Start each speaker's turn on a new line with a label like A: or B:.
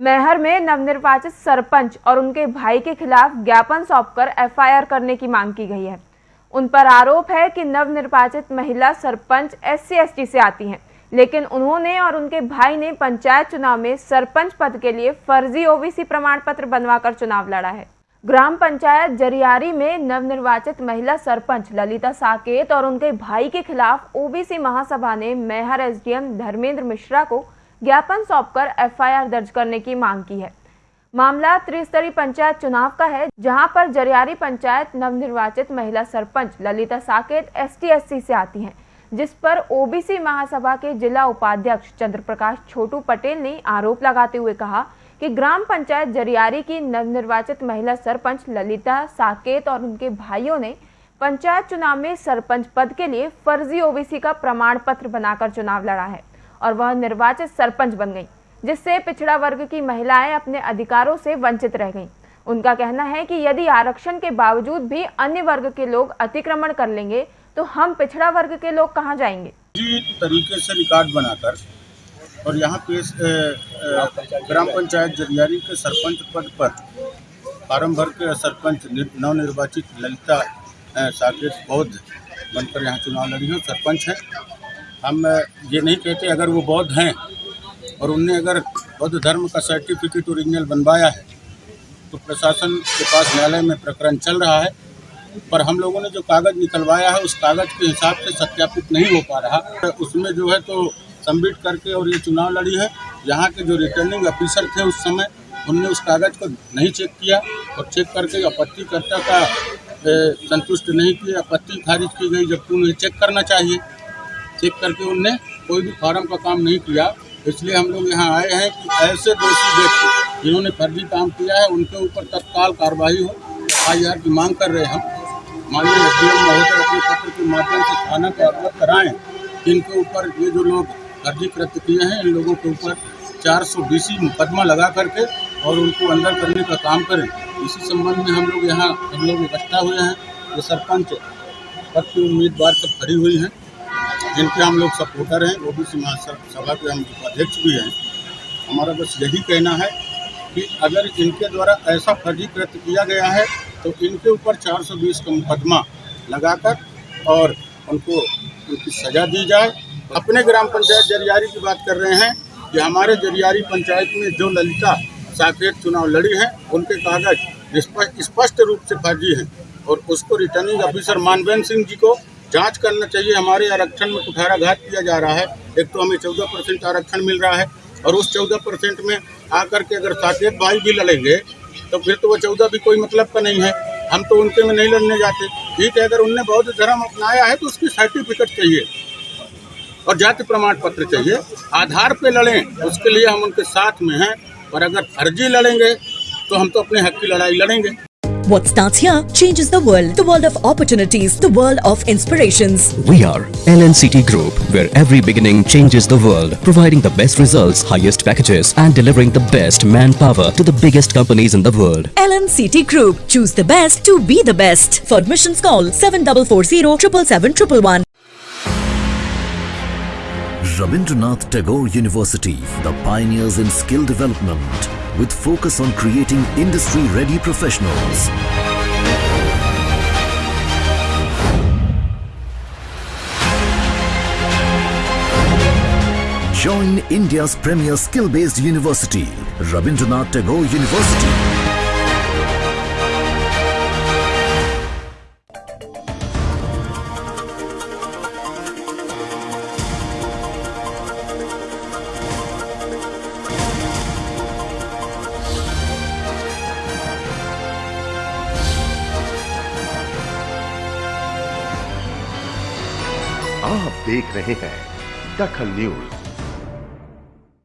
A: मैहर में नवनिर्वाचित सरपंच और उनके भाई के खिलाफ ज्ञापन सौंपकर एफआईआर करने की मांग की गई है। उन पर आरोप है कि नवनिर्वाचित महिला सरपंच एस सी से आती हैं, लेकिन उन्होंने और उनके भाई ने पंचायत चुनाव में सरपंच पद के लिए फर्जी ओबीसी प्रमाण पत्र बनवाकर चुनाव लड़ा है। ग्राम पंचायत जरियारी में नवनिर्वाचित महिला सरपंच ललिता साकेत और उनके भाई के खिलाफ ओबीसी महासभा ने मैहर एसडीएम धर्मेंद्र मिश्रा को ज्ञापन सौंपकर एफआईआर दर्ज करने की मांग की है। मामला त्रिस्तरीय पंचायत चुनाव का है, जहाँ पर जरियारी पंचायत नवनिर्वाचित महिला सरपंच ललिता साकेत एसटी से आती हैं, जिस पर ओबीसी महासभा के जिला उपाध्यक्ष चंद्र प्रकाश छोटू पटेल ने आरोप लगाते हुए कहा कि ग्राम पंचायत जरियारी की नवनिर्वाचित महिला सरपंच ललिता साकेत और उनके भाइयों ने पंचायत चुनाव में सरपंच पद के लिए फर्जी ओबीसी का प्रमाण पत्र बनाकर चुनाव लड़ा है। और वह निर्वाचित सरपंच बन गई, जिससे पिछड़ा वर्ग की महिलाएँ अपने अधिकारों से वंचित रह गईं। उनका कहना है कि यदि आरक्षण के बावजूद भी अन्य वर्ग के लोग अतिक्रमण कर लेंगे तो हम पिछड़ा वर्ग के लोग कहाँ जाएँगे
B: तरीके से रिकॉर्ड बनाकर और यहाँ पे ग्राम पंचायत जरियारी के सरपंच पद पर फार्म भर के सरपंच नवनिर्वाचित ललिता साकेत बौद्ध बनकर यहाँ चुनाव लड़ी हैं, सरपंच हैं हम ये नहीं कहते अगर वो बौद्ध हैं और उनने अगर बौद्ध धर्म का सर्टिफिकेट ओरिजिनल बनवाया है तो प्रशासन के पास न्यायालय में प्रकरण चल रहा है। पर हम लोगों ने जो कागज़ निकलवाया है, उस कागज़ के हिसाब से सत्यापित नहीं हो पा रहा। उसमें जो है तो सबमिट करके और ये चुनाव लड़ी है। यहाँ के जो रिटर्निंग ऑफिसर थे उस समय, उनने उस कागज़ को नहीं चेक किया और चेक करके आपत्तिकर्ता का संतुष्ट नहीं किया। आपत्ति खारिज की गई, जबकि उन्हें चेक करना चाहिए। चेक करके उनने कोई भी फार्म का काम नहीं किया। इसलिए हम लोग यहाँ आए हैं कि ऐसे दोषी व्यक्ति जिन्होंने फर्जी काम किया है, उनके ऊपर तत्काल कार्रवाई हो। आई आर की मांग कर रहे हम। माननीय एस डी एम महोदय अपने पत्र के माध्यम से थाना को अवगत कराएँ। इनके ऊपर ये जो लोग फर्जी कृत्य किए हैं, इन लोगों के ऊपर चार सौ बीसी मुकदमा लगा करके और उनको अंदर करने का काम करें। इसी संबंध में हम लोग यहाँ हम लोग इकट्ठा हुए हैं। ये सरपंच पद की उम्मीदवार सब खड़ी हुई हैं। जिनके हम लोग सपोर्टर हैं, वो भी सभा के हम उपाध्यक्ष भी हैं। हमारा बस यही कहना है कि अगर इनके द्वारा ऐसा फर्जी कृत्य किया गया है तो इनके ऊपर 420 का मुकदमा लगाकर और उनको उनकी सजा दी जाए। अपने ग्राम पंचायत जरियारी की बात कर रहे हैं कि हमारे जरियारी पंचायत में जो ललिता साकेत चुनाव लड़ी है, उनके कागज़ स्पष्ट रूप से फर्जी हैं और उसको रिटर्निंग ऑफिसर मानवेंद्र सिंह जी को जाँच करना चाहिए। हमारे आरक्षण में कुठाराघात किया जा रहा है। एक तो हमें चौदह परसेंट आरक्षण मिल रहा है और उस चौदह परसेंट में आकर के अगर साकेत भाई भी लड़ेंगे तो फिर तो वो चौदह भी कोई मतलब का नहीं है। हम तो उनके में नहीं लड़ने जाते। ठीक है, अगर उनने बौद्ध धर्म अपनाया है तो उसकी सर्टिफिकेट चाहिए और जाति प्रमाण पत्र चाहिए। आधार पे लड़ें, उसके लिए हम उनके साथ में हैं। और अगर फर्जी लड़ेंगे तो हम तो अपने हक की लड़ाई लड़ेंगे।
C: What starts here changes the world. The world of opportunities. The world of inspirations.
D: We are LNCT Group, where every beginning changes the world. Providing the best results, highest packages and delivering the best manpower to the biggest companies in the world.
C: LNCT Group. Choose the best to be the best. For admissions call 7440 777
E: Rabindranath Tagore University, the pioneers in skill development with focus on creating industry-ready professionals. Join India's premier skill-based university, Rabindranath Tagore University.
F: आप देख रहे हैं दखल news.